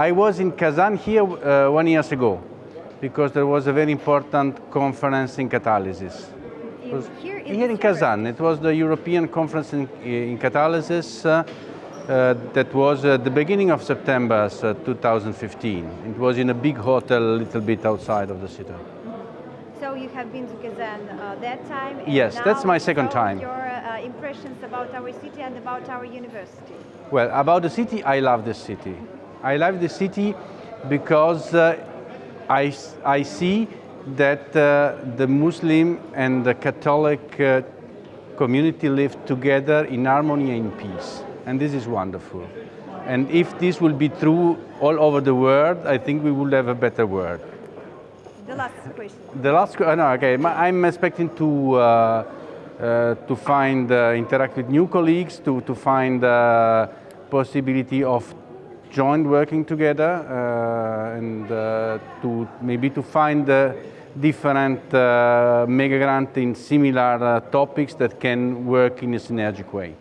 I was in Kazan here uh, one years ago because there was a very important conference in catalysis. In, here in, Here in Kazan, it was the European conference in, in catalysis uh, uh, that was at the beginning of September uh, 2015. It was in a big hotel a little bit outside of the city. So you have been to Kazan uh, that time? Yes, that's my second time. Your uh, impressions about our city and about our university. Well, about the city, I love the city. I love the city because uh, I, I see that uh, the Muslim and the Catholic uh, community live together in harmony and peace. And this is wonderful. And if this will be true all over the world, I think we will have a better world. The last question. The last, que- uh, no, okay, I'm expecting to uh, uh, to find, uh, interact with new colleagues, to to find uh, possibility of joint working together, uh, and uh, to maybe to find uh, different mega grant in similar topics that can work in a synergic way.